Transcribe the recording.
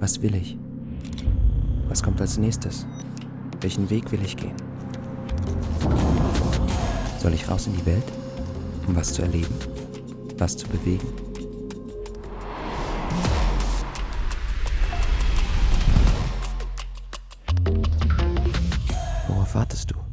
Was will ich? Was kommt als nächstes? Welchen Weg will ich gehen? Soll ich raus in die Welt, um was zu erleben, was zu bewegen? Worauf wartest du?